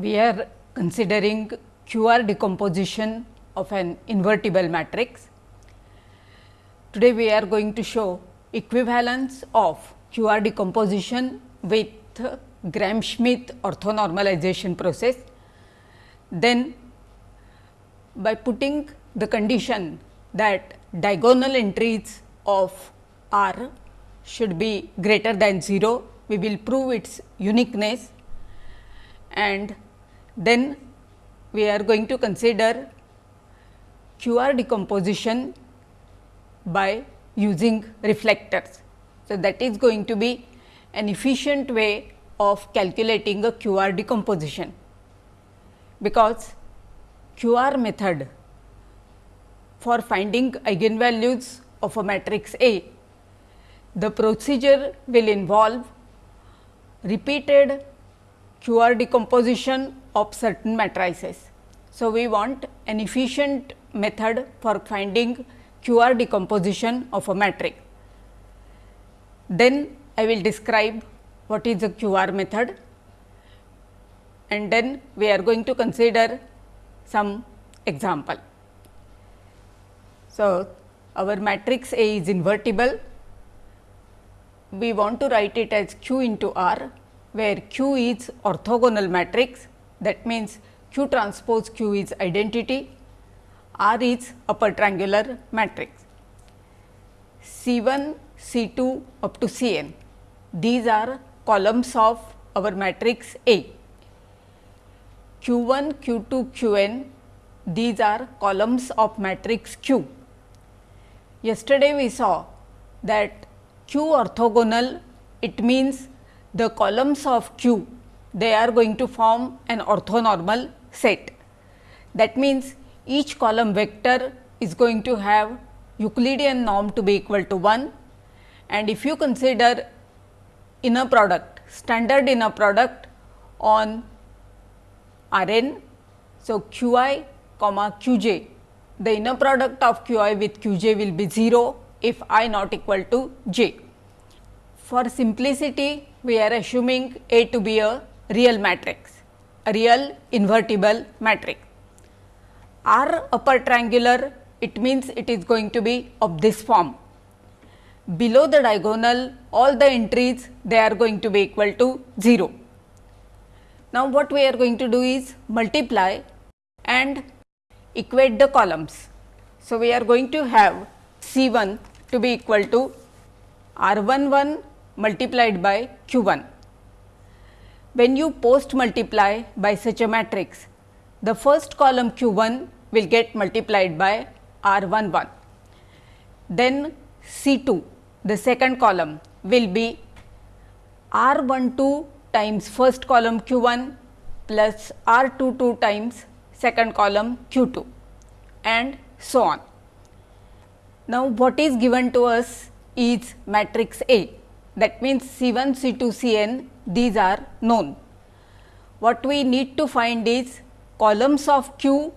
we are considering QR decomposition of an invertible matrix. Today, we are going to show equivalence of QR decomposition with Gram-Schmidt orthonormalization process. Then, by putting the condition that diagonal entries of R should be greater than 0, we will prove its uniqueness and then we are going to consider QR decomposition by using reflectors. So, that is going to be an efficient way of calculating a QR decomposition, because QR method for finding eigenvalues of a matrix A, the procedure will involve repeated QR decomposition of certain matrices. So, we want an efficient method for finding QR decomposition of a matrix. Then I will describe what is the QR method and then we are going to consider some example. So, our matrix A is invertible. We want to write it as Q into R where Q is orthogonal matrix that means Q transpose Q is identity, R is upper triangular matrix. C 1, C 2 up to C n these are columns of our matrix A. Q 1, Q 2, Q n these are columns of matrix Q. Yesterday we saw that Q orthogonal it means the columns of Q they are going to form an orthonormal set. That means, each column vector is going to have Euclidean norm to be equal to 1 and if you consider inner product standard inner product on R n. So, q i comma q j the inner product of q i with q j will be 0 if i not equal to j. For simplicity we are assuming A to be a real matrix, a real invertible matrix. R upper triangular it means it is going to be of this form. Below the diagonal all the entries they are going to be equal to 0. Now, what we are going to do is multiply and equate the columns. So, we are going to have C 1 to be equal to R 1 1 multiplied by q 1. When you post multiply by such a matrix, the first column q 1 will get multiplied by r 1 1. Then C 2 the second column will be r 1 2 times first column q 1 plus r 2 2 times second column q 2 and so on. Now, what is given to us is matrix A that means C 1, C 2, C n these are known. What we need to find is columns of Q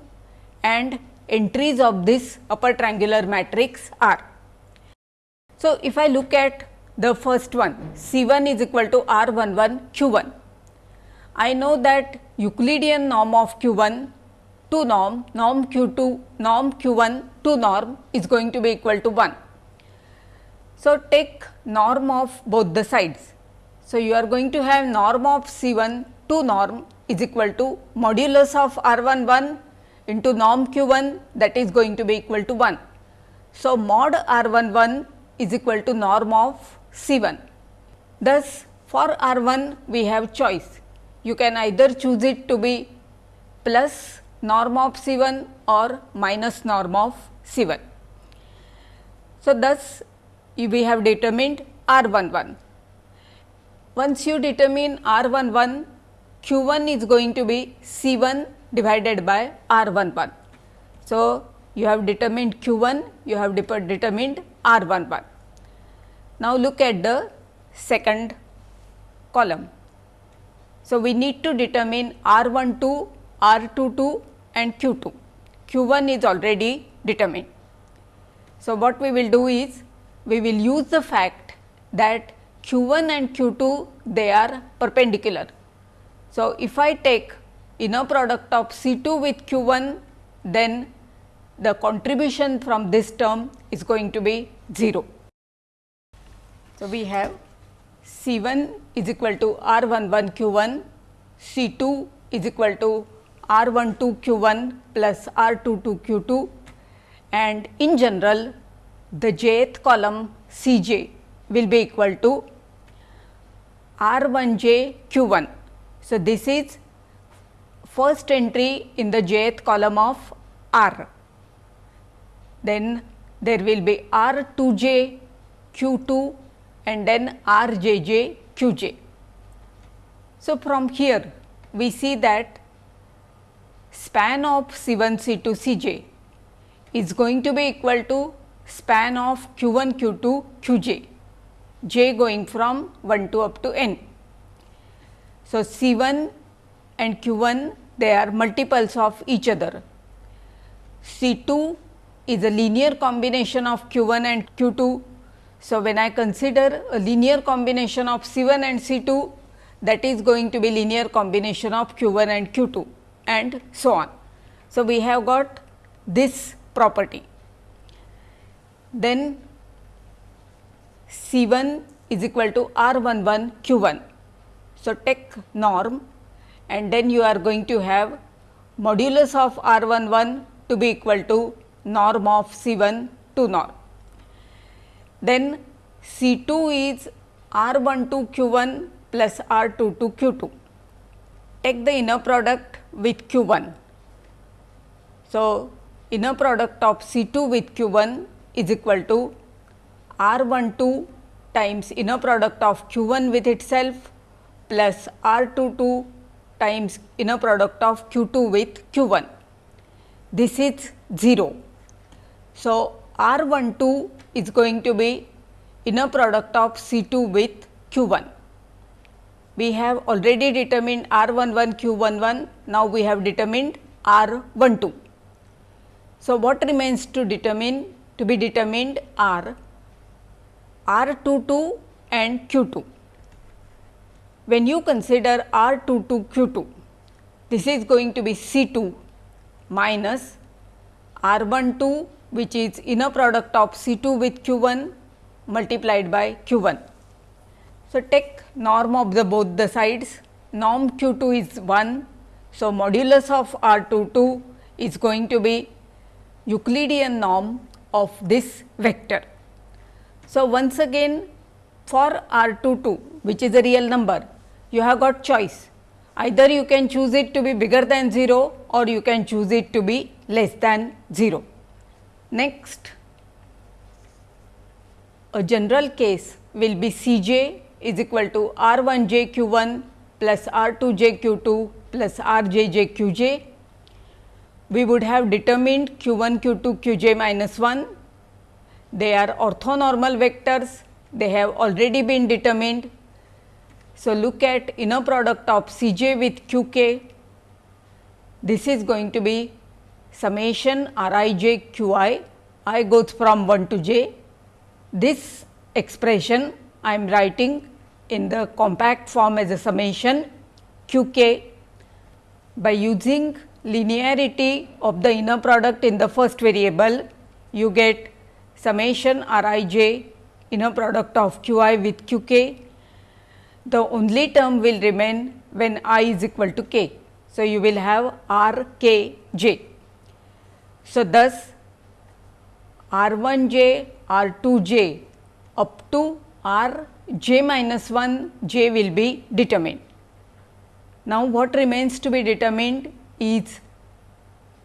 and entries of this upper triangular matrix R. So, if I look at the first one C 1 is equal to R 1 1 Q 1. I know that Euclidean norm of Q 1 to norm, norm Q 2, norm Q 1 to norm is going to be equal to 1. So, take norm of both the sides. So, you are going to have norm of C 1 to norm is equal to modulus of R 1 1 into norm Q 1 that is going to be equal to 1. So, mod R 1 1 is equal to norm of C 1. Thus, for R 1 we have choice. You can either choose it to be plus norm of C 1 or minus norm of C 1. So, thus we have determined R 1 1. Once you determine R 1 1, Q 1 is going to be C 1 divided by R 1 1. So, you have determined Q 1, you have determined R 1 1. Now, look at the second column. So, we need to determine R 1 2, R 2 2 and Q 2. Q 1 is already determined. So, what we will do is we will use the fact that q 1 and q 2 they are perpendicular. So, if I take inner product of C 2 with q 1 then the contribution from this term is going to be 0. So, we have C 1 is equal to R 1 1 q 1, C 2 is equal to R 1 2 q 1 plus R 2 2 q 2 and in general the jth column C j will be equal to R 1 j q 1. So, this is first entry in the jth column of R. Then there will be R 2 j q 2 and then R j j q j. So, from here we see that span of C 1 C 2 C j is going to be equal to span of q 1 q 2 q j, j going from 1 to up to n. So, C 1 and q 1 they are multiples of each other. C 2 is a linear combination of q 1 and q 2 so, when I consider a linear combination of C 1 and C 2 that is going to be linear combination of q 1 and q 2 and so on. So, we have got this property. Then C 1 is equal to R 1 1 q 1. So, take norm and then you are going to have modulus of R 1 1 to be equal to norm of C 1 to norm then C 2 is R 1 2 Q 1 plus R 2 2 Q 2. Take the inner product with Q 1. So, inner product of C 2 with Q 1 is equal to R 1 2 times inner product of Q 1 with itself plus R 2 2 times inner product of Q 2 with Q 1. This is 0. So, R 1 2 is going to be inner product of C 2 with Q 1. We have already determined R 1 1 Q 1 1, now we have determined R 1 2. So, what remains to determine to be determined are R 2 2 and Q 2. When you consider R 2 2 Q 2, this is going to be C 2 minus R 1 2 which is inner product of C 2 with Q 1 multiplied by Q 1. So, take norm of the both the sides norm Q 2 is 1. So, modulus of R 2 2 is going to be Euclidean norm of this vector. So, once again for R 2 2 which is a real number you have got choice either you can choose it to be bigger than 0 or you can choose it to be less than 0. Next, a general case will be C j is equal to R 1 j q 1 plus R 2 j q 2 plus R j j q j. We would have determined q 1 q 2 q j minus 1. They are orthonormal vectors, they have already been determined. So, look at inner product of C j with q k. This is going to be summation r i j q i, i goes from 1 to j. This expression I am writing in the compact form as a summation q k by using linearity of the inner product in the first variable you get summation r i j inner product of q i with q k. The only term will remain when i is equal to k. So, you will have r k j. So, thus R 1 j R 2 j up to R j minus 1 j will be determined. Now, what remains to be determined is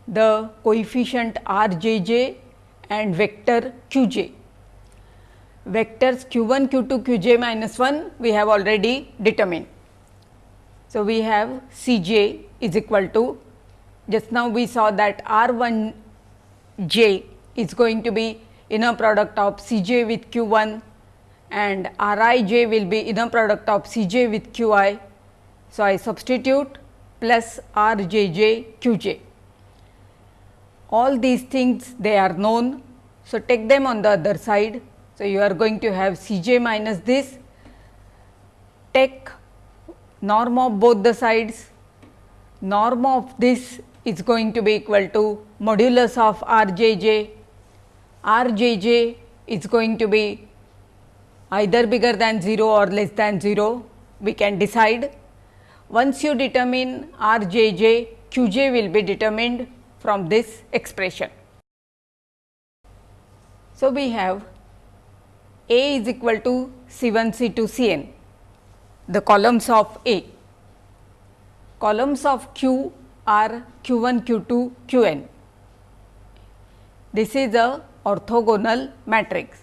the coefficient R j j and vector q j. Vectors q 1 q 2 q j minus 1 we have already determined. So, we have C j is equal to just now we saw that R 1 j is going to be inner product of C j with q 1 and R i j will be inner product of C j with q i. So, I substitute plus R j j q j. All these things they are known. So, take them on the other side. So, you are going to have C j minus this, take norm of both the sides. norm of this is going to be equal to modulus of r j j. r j j is going to be either bigger than 0 or less than 0, we can decide. Once you determine r j j, q j will be determined from this expression. So, we have A is equal to C 1 C 2 C n, the columns of A. Columns of Q are Q 1 Q 2 Q n. This is a orthogonal matrix.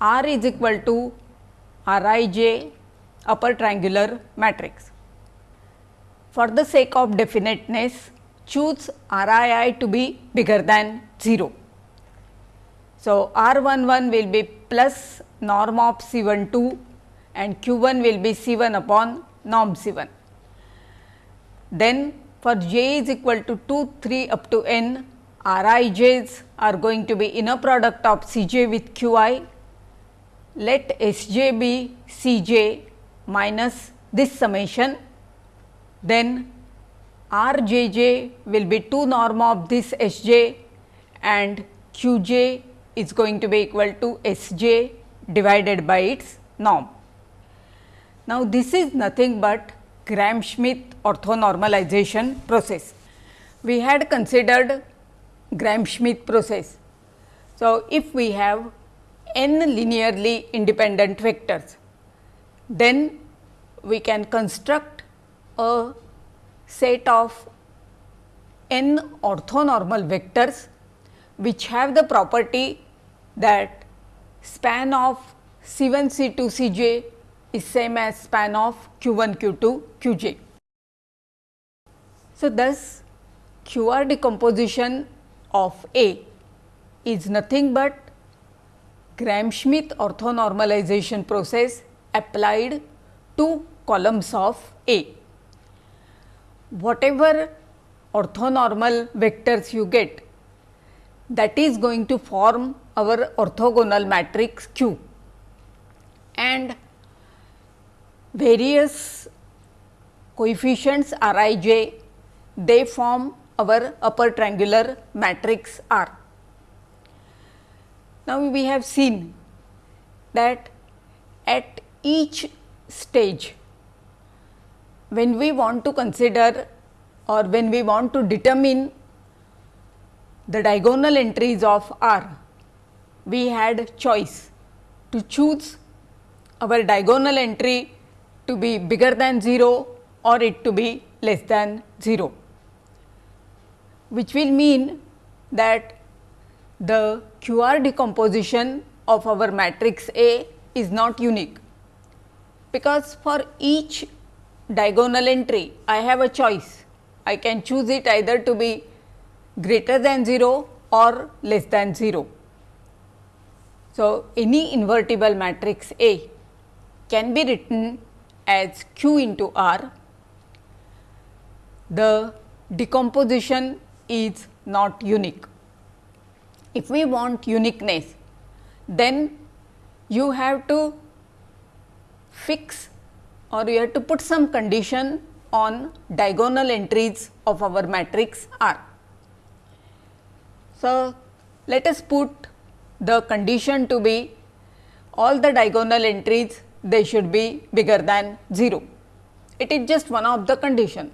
R is equal to R i j upper triangular matrix. For the sake of definiteness, choose R i i to be bigger than 0. So, R 1 1 will be plus norm of C 1 2 and Q 1 will be C 1 upon norm C 1. Then for j is equal to 2 3 up to n R i j's are going to be inner product of C j with Q i let S j be C j minus this summation, then R j j will be 2 norm of this S j and Q j is going to be equal to S j divided by its norm. Now, this is nothing but Gram-Schmidt orthonormalization process. We had considered Gram-Schmidt process. So, if we have n linearly independent vectors. Then we can construct a set of n orthonormal vectors which have the property that span of C 1 C 2 C j is same as span of q 1 q 2 q j. So, thus q r decomposition of A is nothing but Gram-Schmidt orthonormalization process applied to columns of A. Whatever orthonormal vectors you get that is going to form our orthogonal matrix Q and various coefficients R i j they form our upper triangular matrix R. Now, we have seen that at each stage when we want to consider or when we want to determine the diagonal entries of R, we had choice to choose our diagonal entry to be bigger than 0 or it to be less than 0, which will mean that the QR decomposition of our matrix A is not unique, because for each diagonal entry I have a choice. I can choose it either to be greater than 0 or less than 0. So, any invertible matrix A can be written as Q into R. The decomposition is not unique if we want uniqueness, then you have to fix or you have to put some condition on diagonal entries of our matrix R. So, let us put the condition to be all the diagonal entries they should be bigger than 0. It is just one of the condition.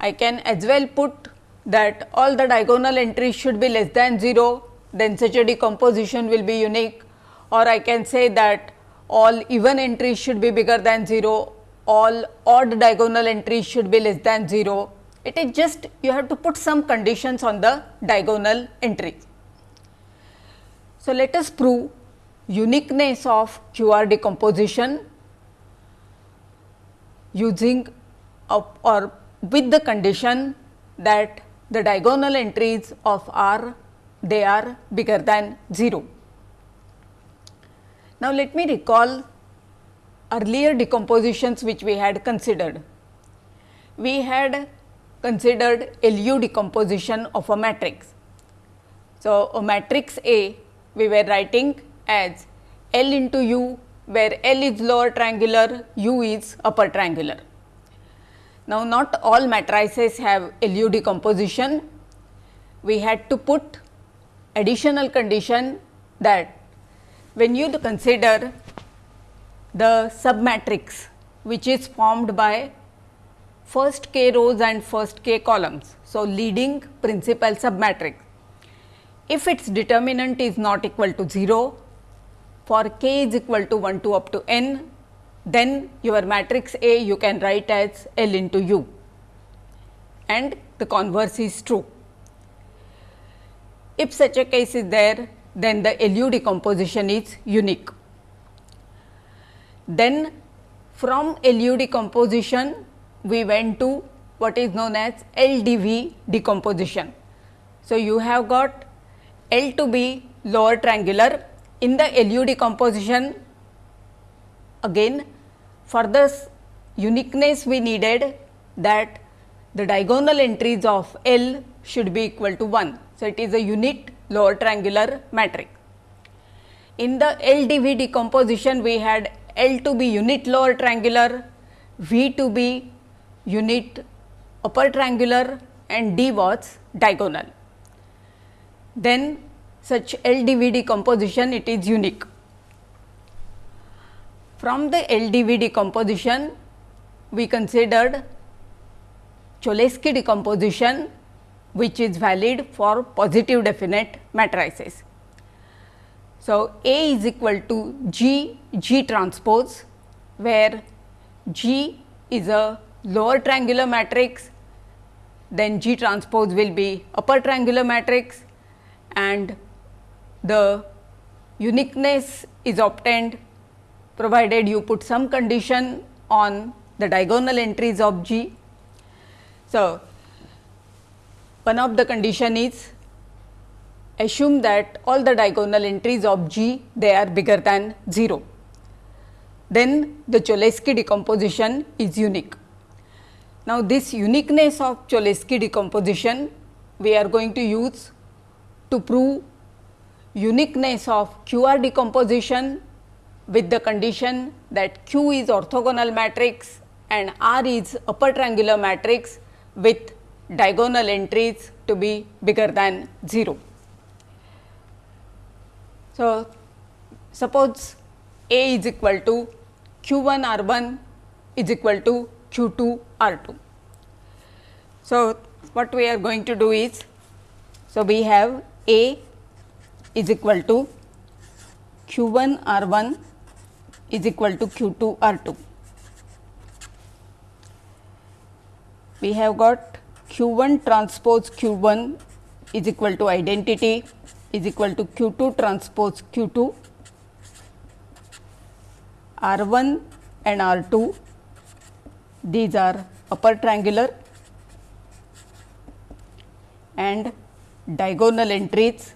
I can as well put that all the diagonal entries should be less than 0, then such a decomposition will be unique or I can say that all even entries should be bigger than 0, all odd diagonal entries should be less than 0. It is just you have to put some conditions on the diagonal entries. So, let us prove uniqueness of QR decomposition using or with the condition that the diagonal entries of R they are bigger than 0. Now, let me recall earlier decompositions which we had considered. We had considered LU decomposition of a matrix. So, a matrix A we were writing as L into U where L is lower triangular, U is upper triangular. Now, not all matrices have LU decomposition. We had to put additional condition that when you consider the submatrix which is formed by first k rows and first k columns. So, leading principal submatrix. If its determinant is not equal to 0 for k is equal to 1 to up to n then your matrix A you can write as L into U and the converse is true. If such a case is there then the LU decomposition is unique. Then from LU decomposition we went to what is known as LDV decomposition. So, you have got L to be lower triangular in the LU decomposition again for this uniqueness we needed that the diagonal entries of L should be equal to 1. So, it is a unit lower triangular matrix. In the LDV decomposition we had L to be unit lower triangular, V to be unit upper triangular and D was diagonal. Then such LDV decomposition it is unique. From the LDV decomposition, we considered Cholesky decomposition which is valid for positive definite matrices. So, A is equal to G G transpose where G is a lower triangular matrix then G transpose will be upper triangular matrix and the uniqueness is obtained provided you put some condition on the diagonal entries of G. So, one of the condition is assume that all the diagonal entries of G they are bigger than 0. Then the Cholesky decomposition is unique. Now, this uniqueness of Cholesky decomposition we are going to use to prove uniqueness of QR decomposition with the condition that Q is orthogonal matrix and R is upper triangular matrix with diagonal entries to be bigger than 0. So, suppose A is equal to Q 1 R 1 is equal to Q 2 R 2. So, what we are going to do is, so we have A is equal to Q 1 R 1 is equal to Q 2 R 2. We have got Q 1 transpose Q 1 is equal to identity is equal to Q 2 transpose Q 2 R 1 and R 2 these are upper triangular and diagonal entries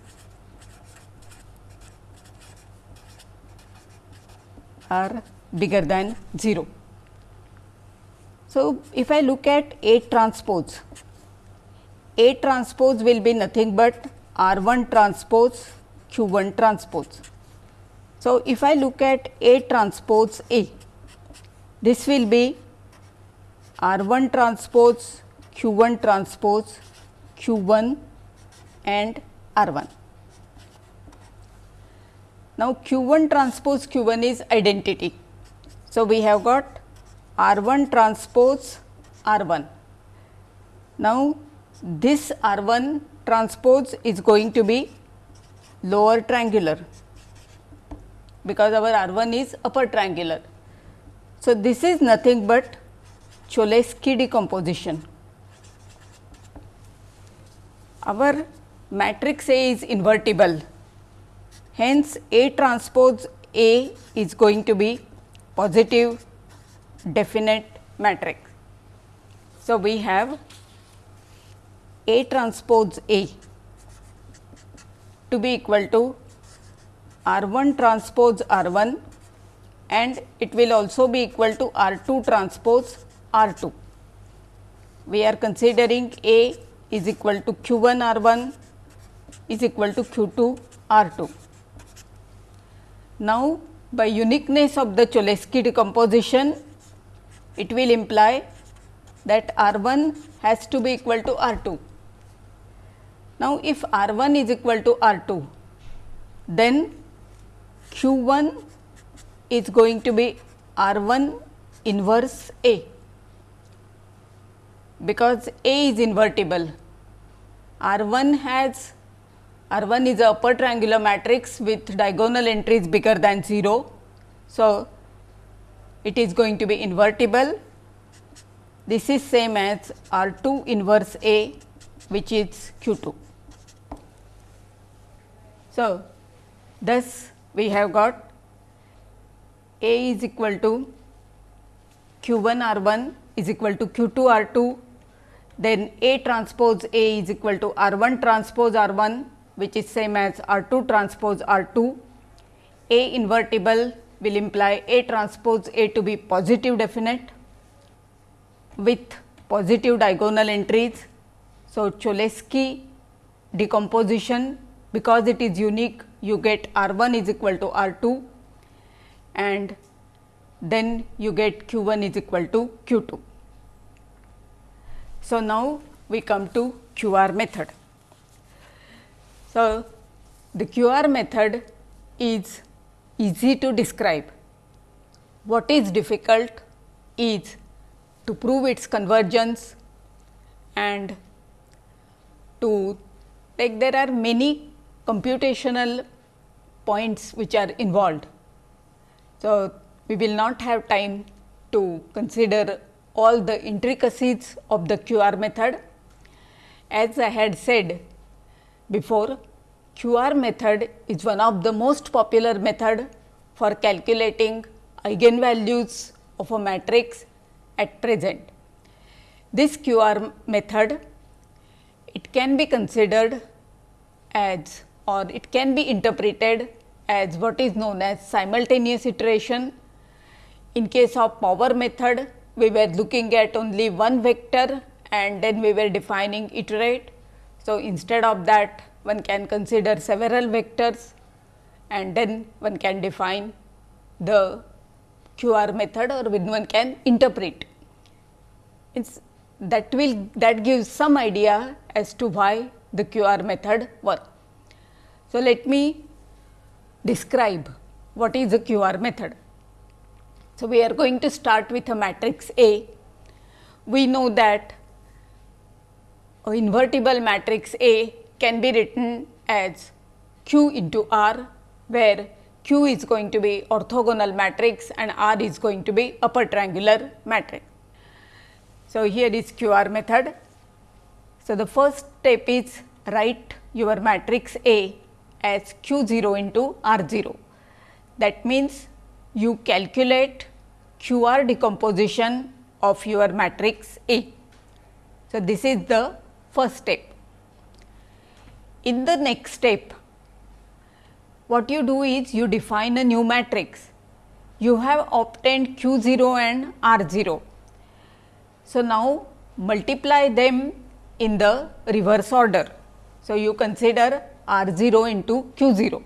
are bigger than 0. So, if I look at A transpose, A transpose will be nothing but R 1 transpose Q 1 transpose. So, if I look at A transpose A, this will be R 1 transpose Q 1 transpose Q 1 and R 1. Now, q 1 transpose q 1 is identity. So, we have got R 1 transpose R 1. Now, this R 1 transpose is going to be lower triangular because our R 1 is upper triangular. So, this is nothing but Cholesky decomposition. Our matrix A is invertible Hence, A transpose A is going to be positive definite matrix. So, we have A transpose A to be equal to R 1 transpose R 1 and it will also be equal to R 2 transpose R 2. We are considering A is equal to Q 1 R 1 is equal to Q 2 R 2. Now, by uniqueness of the Cholesky decomposition, it will imply that R 1 has to be equal to R 2. Now, if R 1 is equal to R 2, then Q 1 is going to be R 1 inverse A because A is invertible. R 1 has R 1 is a upper triangular matrix with diagonal entries bigger than 0. So, it is going to be invertible. This is same as R 2 inverse A which is Q 2. So, thus we have got A is equal to Q 1 R 1 is equal to Q 2 R 2, then A transpose A is equal to R 1 transpose R 1 which is same as R 2 transpose R 2. A invertible will imply A transpose A to be positive definite with positive diagonal entries. So, Cholesky decomposition because it is unique you get R 1 is equal to R 2 and then you get Q 1 is equal to Q 2. So, now we come to QR method. So, the QR method is easy to describe. What is difficult is to prove its convergence and to like there are many computational points which are involved. So, we will not have time to consider all the intricacies of the QR method. As I had said before, QR method is one of the most popular method for calculating eigenvalues of a matrix at present. This QR method, it can be considered as or it can be interpreted as what is known as simultaneous iteration. In case of power method, we were looking at only one vector and then we were defining iterate so, instead of that one can consider several vectors and then one can define the QR method or when one can interpret. It's that will that gives some idea as to why the QR method work. So, let me describe what is the QR method. So, we are going to start with a matrix A. We know that invertible matrix A can be written as Q into R, where Q is going to be orthogonal matrix and R is going to be upper triangular matrix. So, here is QR method. So, the first step is write your matrix A as Q 0 into R 0. That means, you calculate QR decomposition of your matrix A. So, this is the first step. In the next step, what you do is you define a new matrix. You have obtained Q 0 and R 0. So, now multiply them in the reverse order. So, you consider R 0 into Q 0.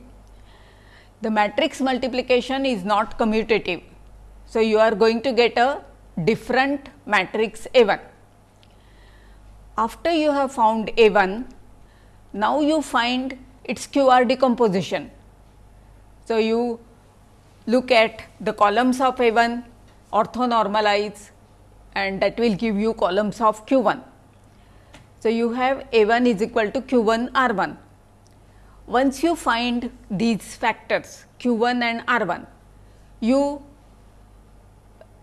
The matrix multiplication is not commutative. So, you are going to get a different matrix A 1 after you have found A 1, now you find its QR decomposition. So, you look at the columns of A 1, orthonormalize and that will give you columns of Q 1. So, you have A 1 is equal to Q 1 R 1. Once you find these factors Q 1 and R 1, you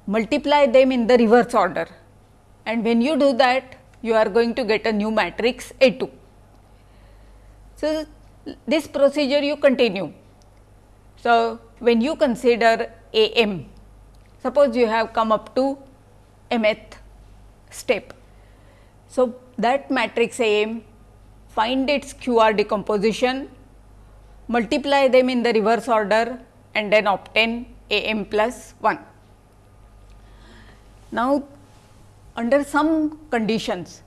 multiply them in the reverse order and when you do that you are going to get a new matrix A 2. So, this procedure you continue. So, when you consider A m, suppose you have come up to mth step. So, that matrix A m find its QR decomposition, multiply them in the reverse order and then obtain A m plus 1. Now, under some conditions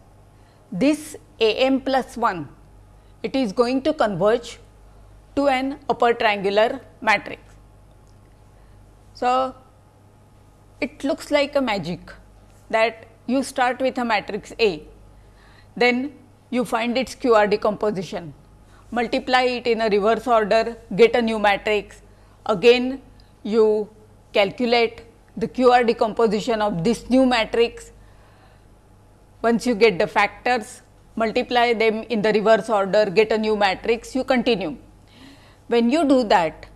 this A m plus 1 it is going to converge to an upper triangular matrix. So, it looks like a magic that you start with a matrix A, then you find its QR decomposition, multiply it in a reverse order, get a new matrix, again you calculate the QR decomposition of this new matrix. Once you get the factors, multiply them in the reverse order, get a new matrix, you continue. When you do that,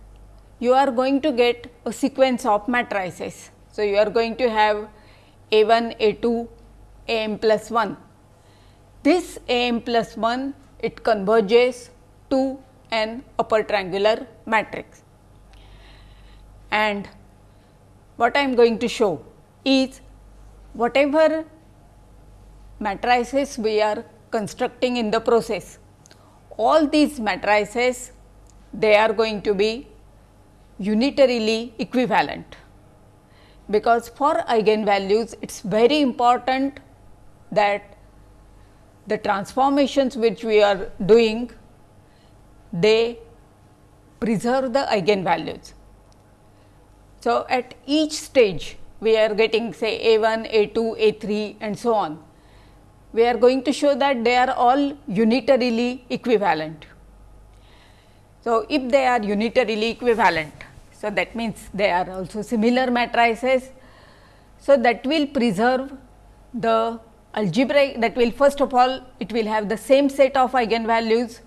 you are going to get a sequence of matrices. So, you are going to have A 1, A 2, A m plus 1. This A m plus 1 it converges to an upper triangular matrix. And what I am going to show is whatever matrices we are constructing in the process, all these matrices they are going to be unitarily equivalent because for eigenvalues it is very important that the transformations which we are doing they preserve the eigenvalues. So, at each stage we are getting say a 1, a 2, a 3 and so on. We are going to show that they are all unitarily equivalent. So, if they are unitarily equivalent, so that means they are also similar matrices. So, that will preserve the algebraic that will first of all it will have the same set of eigenvalues,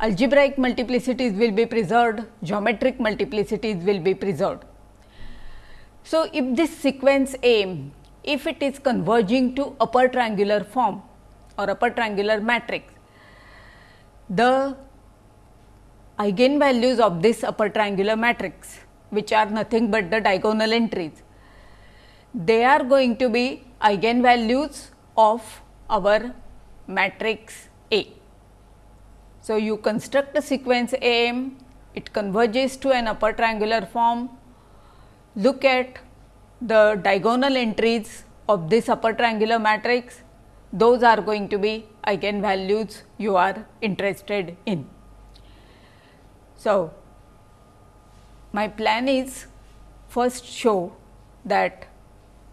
algebraic multiplicities will be preserved, geometric multiplicities will be preserved. So, if this sequence A, if it is converging to upper triangular form or upper triangular matrix, the eigenvalues of this upper triangular matrix which are nothing but the diagonal entries. They are going to be eigenvalues of our matrix A. So, you construct a sequence A m, it converges to an upper triangular form, look at the diagonal entries of this upper triangular matrix, those are going to be eigenvalues you are interested in. So, my plan is first show that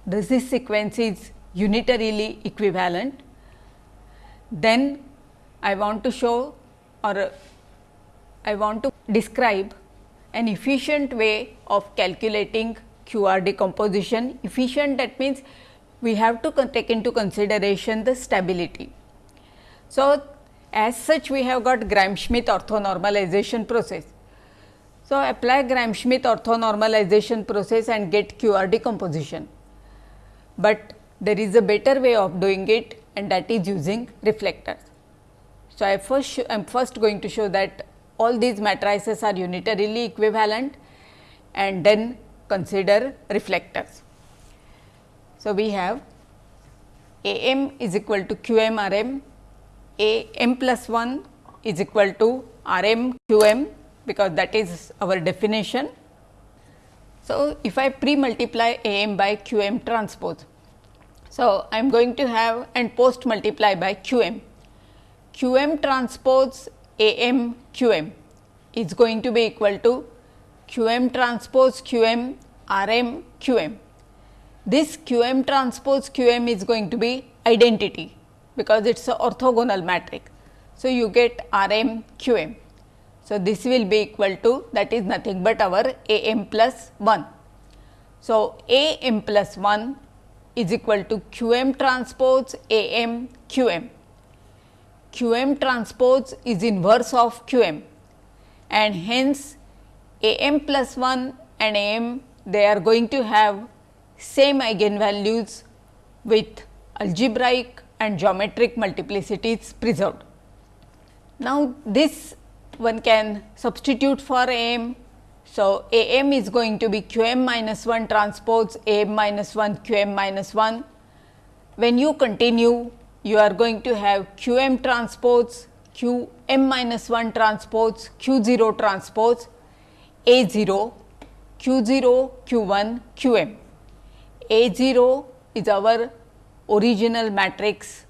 this sequence is unitarily equivalent. Then I want to show or uh, I want to describe an efficient way of calculating QR decomposition. Efficient that means we have to take into consideration the stability. So, as such we have got Gram-Schmidt orthonormalization process. So, apply Gram-Schmidt orthonormalization process and get QR decomposition, but there is a better way of doing it and that is using reflectors. So, I first I am first going to show that all these matrices are unitarily equivalent and then consider reflectors. So, we have A m is equal to q m r m a m plus 1 is equal to R m q m because that is our definition. So, if I pre multiply A m by q m transpose. So, I am going to have and post multiply by q m. q m transpose A m q m is going to be equal to q m transpose q m R m q m. This q m transpose q m is going to be identity because it is a orthogonal matrix. So, you get R m q m. So, this will be equal to that is nothing but our A m plus 1. So, A m plus 1 is equal to q m transpose A m q m. q m transpose is inverse of q m and hence A m plus 1 and A m they are going to have same eigenvalues with algebraic and geometric multiplicities preserved. Now, this one can substitute for A m. So, A m is going to be q m minus 1 transpose A m minus 1 q m minus 1. When you continue, you are going to have q m transpose q m minus 1 transpose q 0 transpose A 0 q 0 q 1 q m. A 0 is our original matrix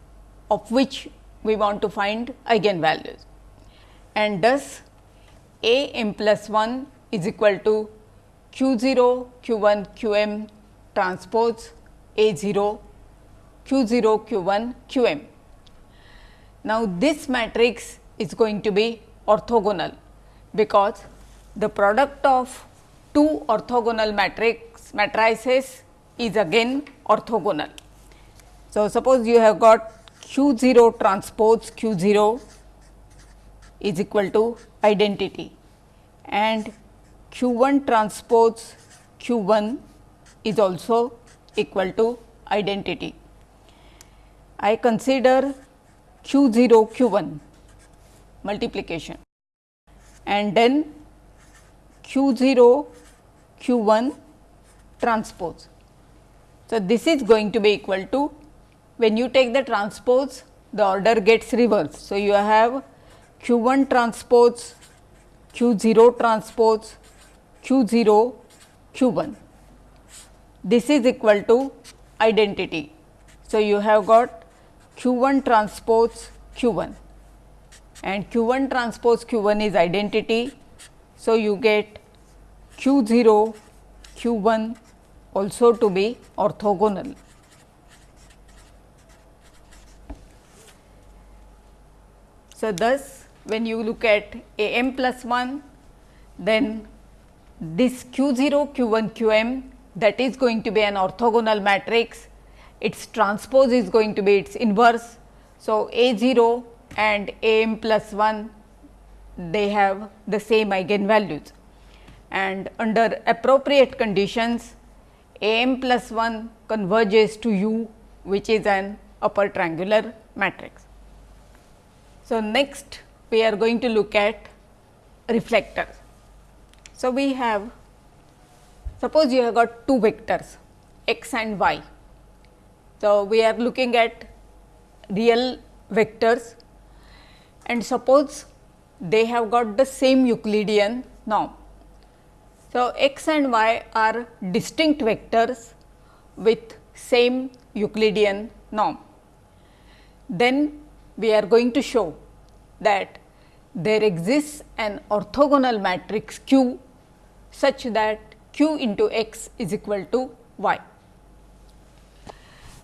of which we want to find eigenvalues and thus A m plus 1 is equal to q 0 q 1 q m transpose A 0 q 0 q 1 q m. Now, this matrix is going to be orthogonal, because the product of two orthogonal matrix matrices is again orthogonal. So, suppose you have got q 0 transpose q 0 is equal to identity and q 1 transpose q 1 is also equal to identity. I consider q 0 q 1 multiplication and then q 0 q 1 transpose. So, this is going to be equal to when you take the transpose the order gets reversed. So, you have q 1 transpose q 0 transpose q 0 q 1 this is equal to identity. So, you have got q 1 transpose q 1 and q 1 transpose q 1 is identity. So, you get q 0 q 1 also to be orthogonal. So, thus when you look at A m plus 1 then this q 0 q 1 q m that is going to be an orthogonal matrix, its transpose is going to be its inverse. So, A 0 and A m plus 1 they have the same eigenvalues and under appropriate conditions A m plus 1 converges to U which is an upper triangular matrix. So, next we are going to look at reflectors. So, we have Suppose you have got two vectors x and y. So, we are looking at real vectors and suppose they have got the same Euclidean norm. So, x and y are distinct vectors with same Euclidean norm. Then we are going to show that there exists an orthogonal matrix Q such that q into x is equal to y.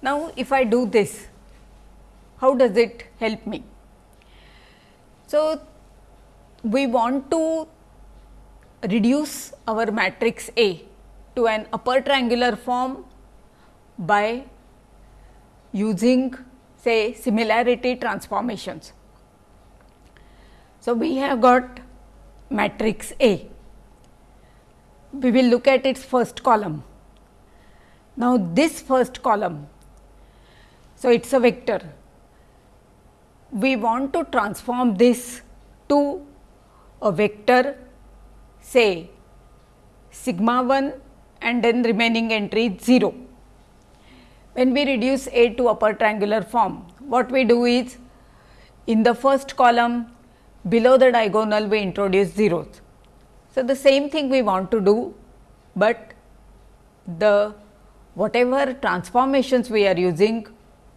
Now, if I do this, how does it help me? So, we want to reduce our matrix A to an upper triangular form by using say similarity transformations. So, we have got matrix A we will look at its first column. Now, this first column, so it is a vector. We want to transform this to a vector say sigma 1 and then remaining entry 0. When we reduce A to upper triangular form, what we do is in the first column below the diagonal we introduce zeros so, the same thing we want to do, but the whatever transformations we are using,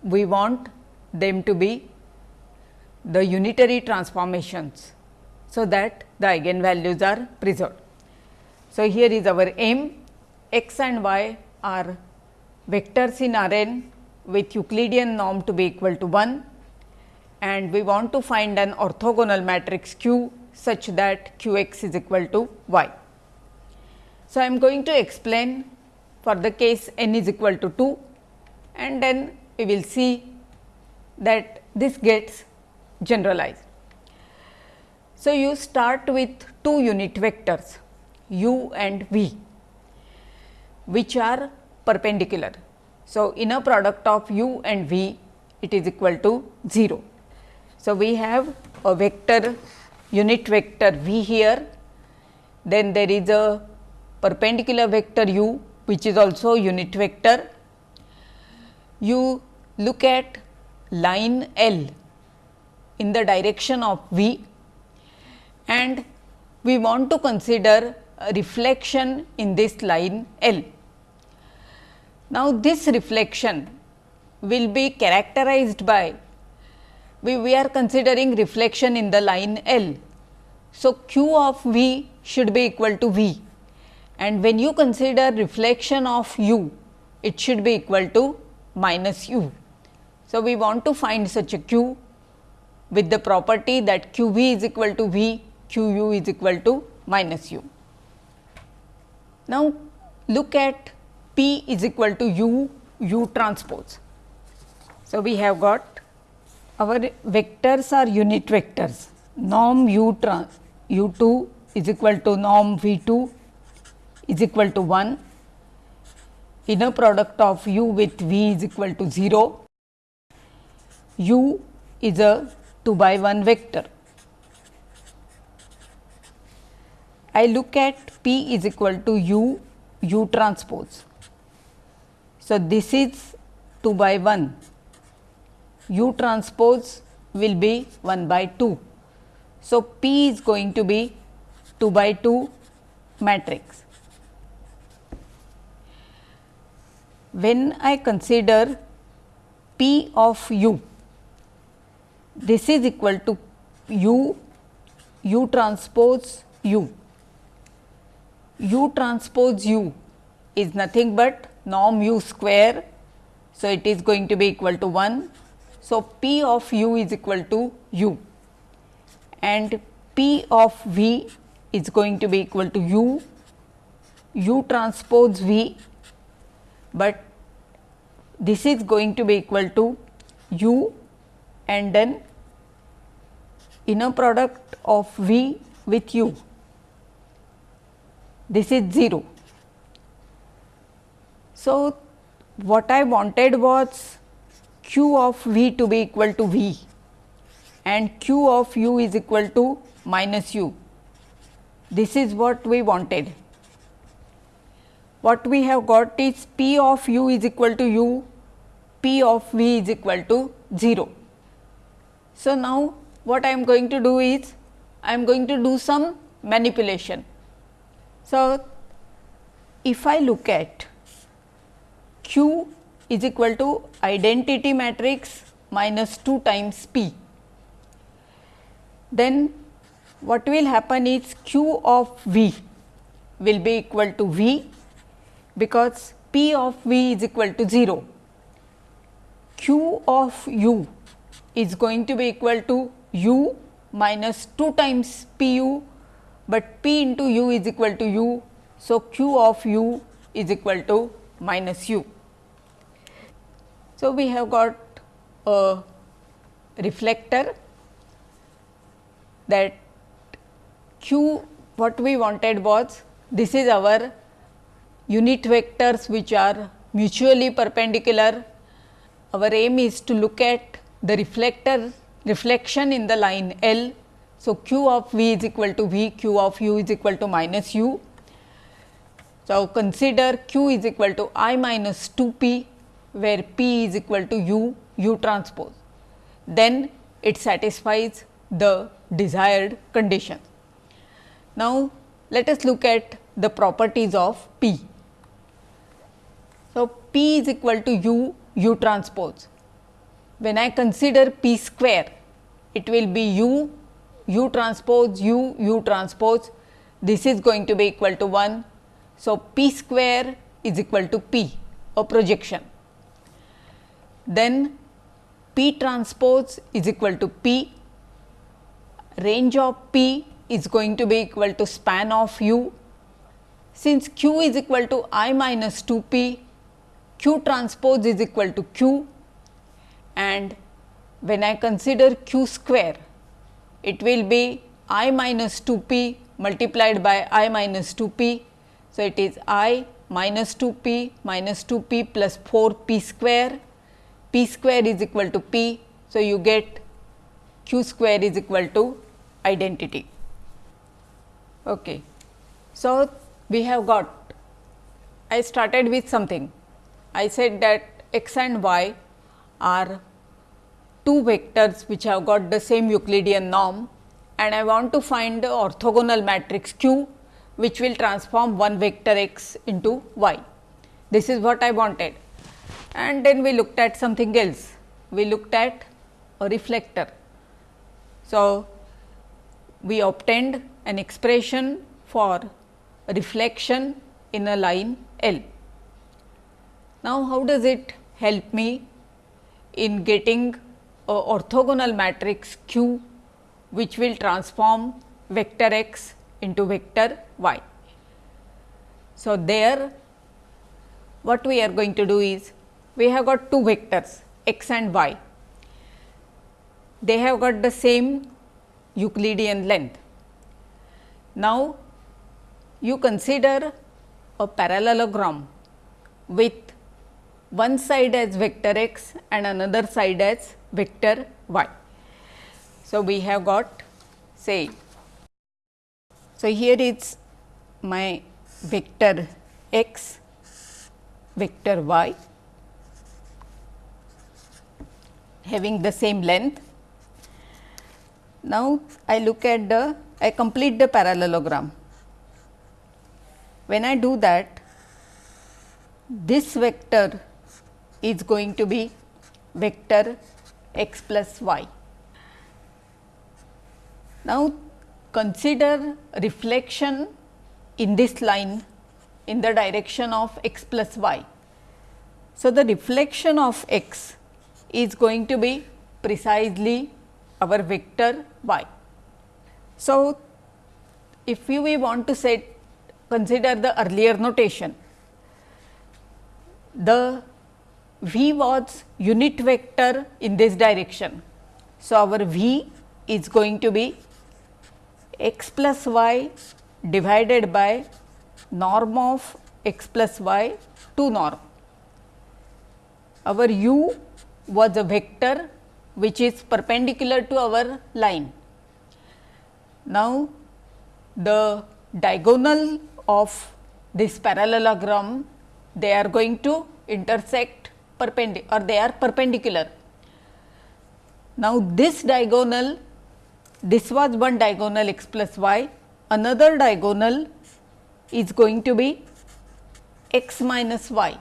we want them to be the unitary transformations. So, that the eigenvalues are preserved. So, here is our m x and y are vectors in R n with Euclidean norm to be equal to 1 and we want to find an orthogonal matrix Q such that q x is equal to y. So, I am going to explain for the case n is equal to 2 and then we will see that this gets generalized. So, you start with two unit vectors u and v which are perpendicular. So, inner product of u and v it is equal to 0. So, we have a vector unit vector v here, then there is a perpendicular vector u which is also unit vector. You look at line L in the direction of v and we want to consider reflection in this line L. Now, this reflection will be characterized by we, we are considering reflection in the line L. So, q of V should be equal to V and when you consider reflection of u, it should be equal to minus u. So, we want to find such a q with the property that q v is equal to v, q u is equal to minus u. Now, look at p is equal to u u transpose. So, we have got our vectors are unit vectors norm u trans u 2 is equal to norm v 2 is equal to 1 inner product of u with v is equal to 0 u is a 2 by 1 vector. I look at P is equal to u u transpose. So, this is 2 by 1 u transpose will be 1 by 2. So, P is going to be 2 by 2 matrix. When I consider P of u this is equal to u u transpose u. u transpose u is nothing but norm u square. So, it is going to be equal to 1. So, P of u is equal to u and P of v is going to be equal to u, u transpose v, but this is going to be equal to u and then inner product of V with u. This is 0. So, what I wanted was q of V to be equal to V and q of u is equal to minus u. This is what we wanted. What we have got is P of u is equal to u, P of V is equal to 0. So, now what I am going to do is I am going to do some manipulation. So, if I look at Q is equal to identity matrix minus 2 times P, then what will happen is Q of V will be equal to V because P of V is equal to 0. Q of U is going to be equal to u minus 2 times p u, but p into u is equal to u. So, q of u is equal to minus u. So, we have got a reflector that q what we wanted was this is our unit vectors which are mutually perpendicular. Our aim is to look at the reflector reflection in the line L. So, q of v is equal to v, q of u is equal to minus u. So, consider q is equal to i minus 2 p, where p is equal to u, u transpose. Then it satisfies the desired condition. Now, let us look at the properties of p. So, p is equal to u, u transpose when I consider p square, it will be u, u transpose u, u transpose, this is going to be equal to 1. So, p square is equal to p, a projection. Then p transpose is equal to p, range of p is going to be equal to span of u. Since q is equal to i minus 2 p, q transpose is equal to q and when I consider q square, it will be i minus 2 p multiplied by i minus 2 p. So, it is i minus 2 p minus 2 p plus 4 p square, p square is equal to p. So, you get q square is equal to identity. Okay. So, we have got I started with something. I said that x and y are two vectors which have got the same Euclidean norm and I want to find the orthogonal matrix Q which will transform one vector x into y. This is what I wanted and then we looked at something else. We looked at a reflector. So, we obtained an expression for reflection in a line L. Now, how does it help me in getting a orthogonal matrix Q which will transform vector x into vector y. So, there what we are going to do is we have got two vectors x and y. They have got the same Euclidean length. Now, you consider a parallelogram with one side as vector x and another side as vector y. So, we have got say, so here is my vector x, vector y having the same length. Now, I look at the I complete the parallelogram. When I do that, this vector is going to be vector x plus y. Now, consider reflection in this line in the direction of x plus y. So, the reflection of x is going to be precisely our vector y. So, if we want to set consider the earlier notation, the v was unit vector in this direction. So, our v is going to be x plus y divided by norm of x plus y to norm. Our u was a vector which is perpendicular to our line. Now, the diagonal of this parallelogram they are going to intersect perpendicular or they are perpendicular. Now, this diagonal this was one diagonal x plus y, another diagonal is going to be x minus y.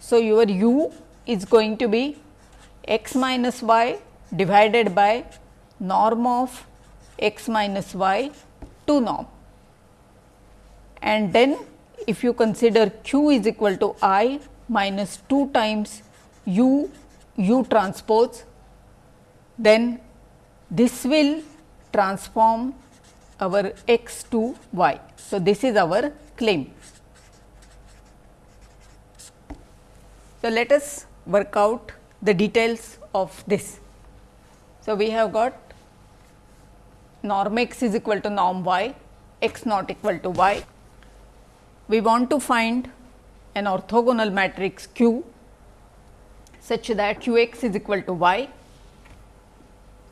So, your u is going to be x minus y divided by norm of x minus y to norm. And then if you consider q is equal to i minus 2 times u u transpose, then this will transform our x to y. So, this is our claim. So, let us work out the details of this. So, we have got norm x is equal to norm y, x not equal to y. We want to find an orthogonal matrix Q such that q x is equal to y.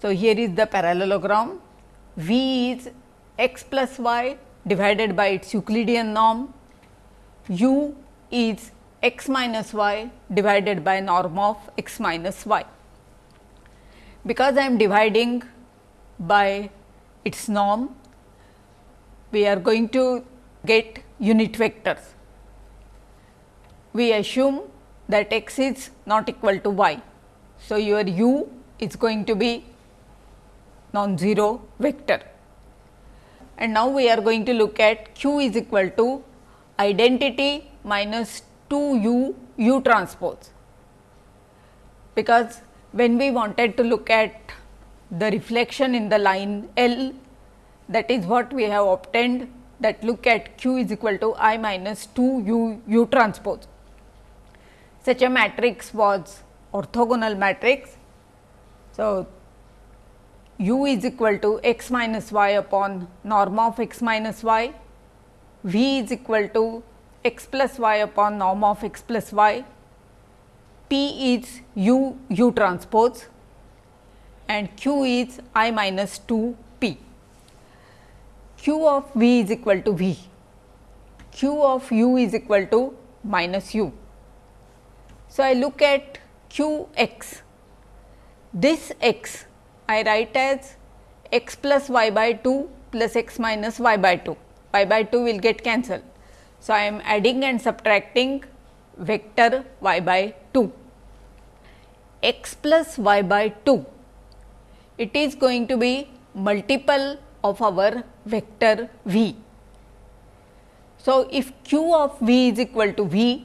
So, here is the parallelogram v is x plus y divided by its Euclidean norm, u is x minus y divided by norm of x minus y. Because I am dividing by its norm, we are going to get unit vectors. We assume that x is not equal to y. So, your u is going to be non-zero vector. And now, we are going to look at q is equal to identity minus 2 u u transpose, because when we wanted to look at the reflection in the line L that is what we have obtained that look at q is equal to i minus 2 u u transpose. Such a matrix was orthogonal matrix. So, u is equal to x minus y upon norm of x minus y, v is equal to x plus y upon norm of x plus y, p is u u transpose and q is i minus 2 p. q of v is equal to v, q of u is equal to minus u. So, I look at q x, this x I write as x plus y by 2 plus x minus y by 2, y by 2 will get cancelled. So, I am adding and subtracting vector y by 2, x plus y by 2, it is going to be multiple of our vector v. So, if q of v is equal to v,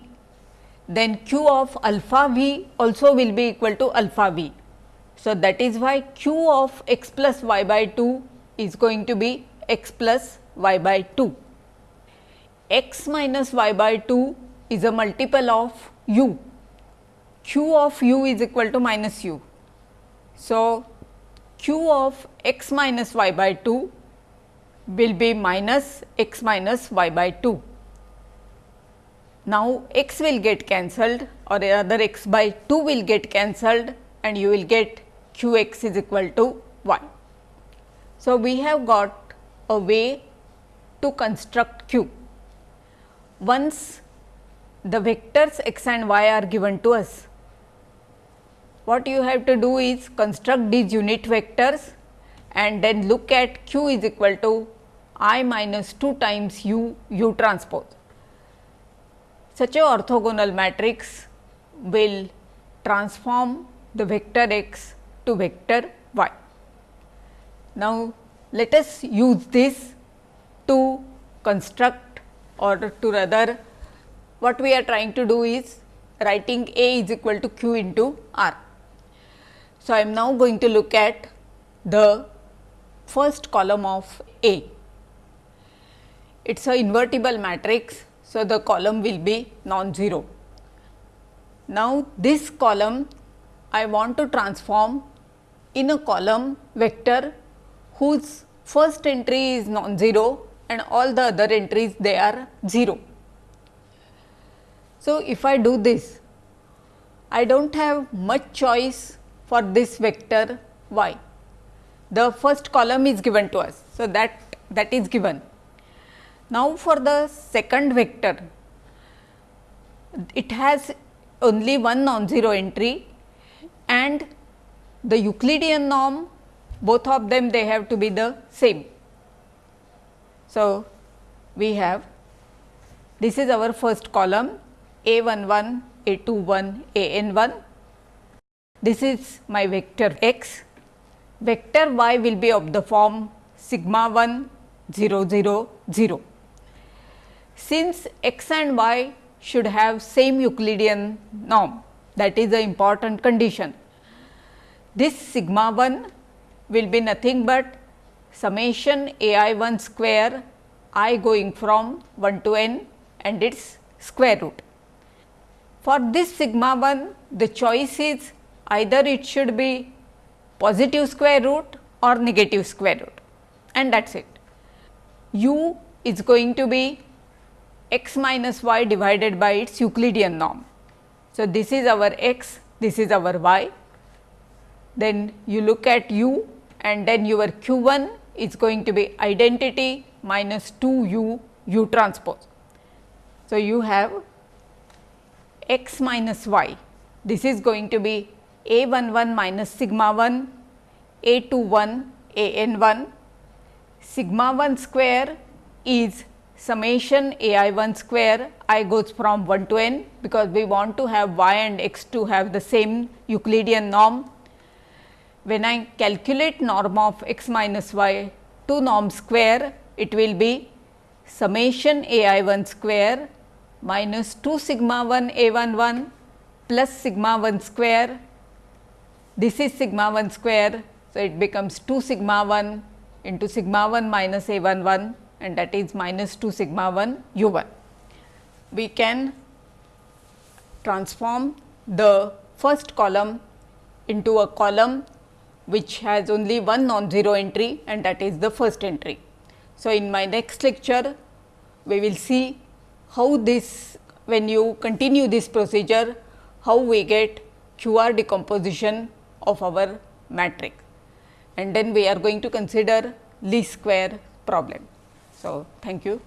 then q of alpha v also will be equal to alpha v. So, that is why q of x plus y by 2 is going to be x plus y by 2. X minus y by 2 is a multiple of u, q of u is equal to minus u. So, q of x minus y by 2 will be minus x minus y by 2. Now, x will get cancelled or rather x by 2 will get cancelled and you will get q x is equal to 1. So, we have got a way to construct q. Once the vectors x and y are given to us, what you have to do is construct these unit vectors and then look at q is equal to i minus 2 times u u transpose such a orthogonal matrix will transform the vector x to vector y. Now, let us use this to construct or to rather what we are trying to do is writing A is equal to q into r. So, I am now going to look at the first column of A. It is a invertible matrix so, the column will be non-zero. Now, this column I want to transform in a column vector whose first entry is non-zero and all the other entries they are 0. So, if I do this, I do not have much choice for this vector y. The first column is given to us. So, that that is given now, for the second vector, it has only one non-zero entry and the Euclidean norm both of them they have to be the same. So, we have this is our first column a 1 1 a 2 1 a n 1 this is my vector x. Vector y will be of the form sigma 1 0 0 0 since x and y should have same Euclidean norm that is the important condition. This sigma 1 will be nothing but summation a i 1 square i going from 1 to n and its square root. For this sigma 1 the choice is either it should be positive square root or negative square root and that is it. u is going to be x minus y divided by its Euclidean norm. So, this is our x, this is our y. Then you look at u and then your q 1 is going to be identity minus 2 u u transpose. So, you have x minus y, this is going to be a 1 1 minus sigma 1, a 2 1, a n 1, sigma 1 square is summation a i 1 square i goes from 1 to n because we want to have y and x to have the same Euclidean norm. When I calculate norm of x minus y to norm square it will be summation a i 1 square minus 2 sigma 1 a 1 1 plus sigma 1 square this is sigma 1 square. So, it becomes 2 sigma 1 into sigma 1 minus a 1 1 and that is minus 2 sigma 1 u 1. We can transform the first column into a column which has only one non-zero entry and that is the first entry. So, in my next lecture we will see how this when you continue this procedure how we get QR decomposition of our matrix and then we are going to consider least square problem. So, thank you.